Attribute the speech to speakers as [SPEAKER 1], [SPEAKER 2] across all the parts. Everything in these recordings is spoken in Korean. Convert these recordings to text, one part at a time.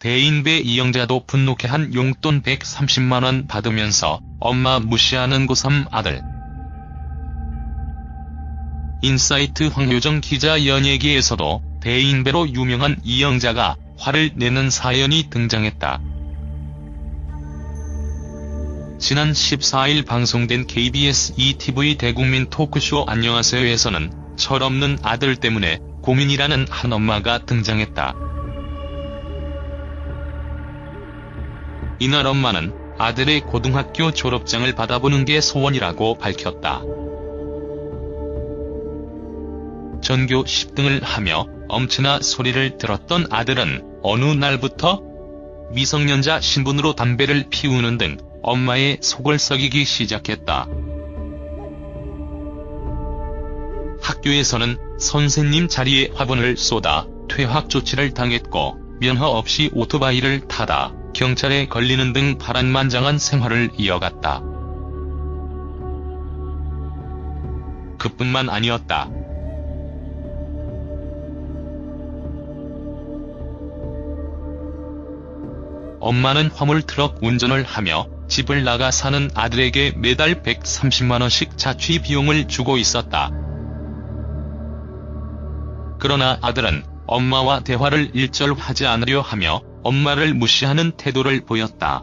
[SPEAKER 1] 대인배 이영자도 분노케 한 용돈 130만원 받으면서 엄마 무시하는 고3 아들. 인사이트 황효정 기자 연예계에서도 대인배로 유명한 이영자가 화를 내는 사연이 등장했다. 지난 14일 방송된 KBS 2TV 대국민 토크쇼 안녕하세요에서는 철없는 아들 때문에 고민이라는 한 엄마가 등장했다. 이날 엄마는 아들의 고등학교 졸업장을 받아보는 게 소원이라고 밝혔다. 전교 10등을 하며 엄청나 소리를 들었던 아들은 어느 날부터 미성년자 신분으로 담배를 피우는 등 엄마의 속을 썩이기 시작했다. 학교에서는 선생님 자리에 화분을 쏟아 퇴학 조치를 당했고 면허 없이 오토바이를 타다 경찰에 걸리는 등 파란만장한 생활을 이어갔다. 그뿐만 아니었다. 엄마는 화물 트럭 운전을 하며 집을 나가 사는 아들에게 매달 130만원씩 자취 비용을 주고 있었다. 그러나 아들은 엄마와 대화를 일절 하지 않으려 하며 엄마를 무시하는 태도를 보였다.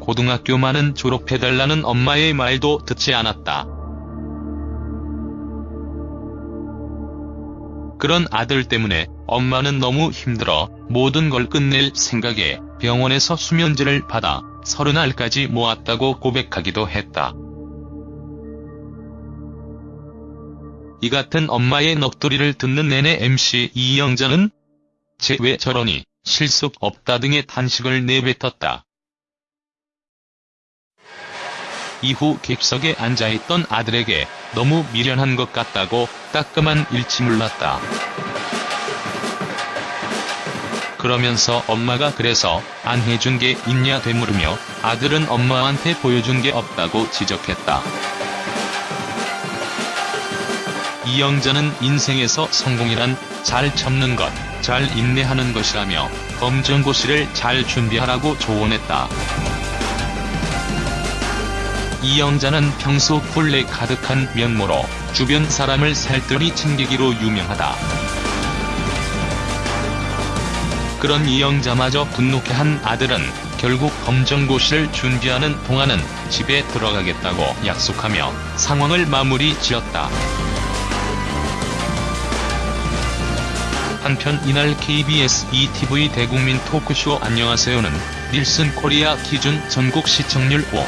[SPEAKER 1] 고등학교만은 졸업해달라는 엄마의 말도 듣지 않았다. 그런 아들 때문에 엄마는 너무 힘들어 모든 걸 끝낼 생각에 병원에서 수면제를 받아 서른 알까지 모았다고 고백하기도 했다. 이 같은 엄마의 넋두리를 듣는 내내 MC 이영자는 쟤왜 저러니 실속 없다 등의 탄식을 내뱉었다. 이후 객석에 앉아있던 아들에게 너무 미련한 것 같다고 따끔한 일침을놨다. 그러면서 엄마가 그래서 안 해준 게 있냐 되물으며 아들은 엄마한테 보여준 게 없다고 지적했다. 이영자는 인생에서 성공이란 잘 참는 것, 잘 인내하는 것이라며 검정고시를 잘 준비하라고 조언했다. 이영자는 평소 굴레 가득한 면모로 주변 사람을 살뜰히 챙기기로 유명하다. 그런 이영자마저 분노케 한 아들은 결국 검정고시를 준비하는 동안은 집에 들어가겠다고 약속하며 상황을 마무리 지었다. 한편 이날 KBS ETV 대국민 토크쇼 안녕하세요는 닐슨 코리아 기준 전국 시청률 5.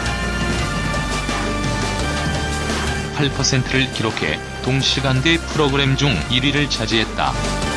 [SPEAKER 1] 8%를 기록해 동시간대 프로그램 중 1위를 차지했다.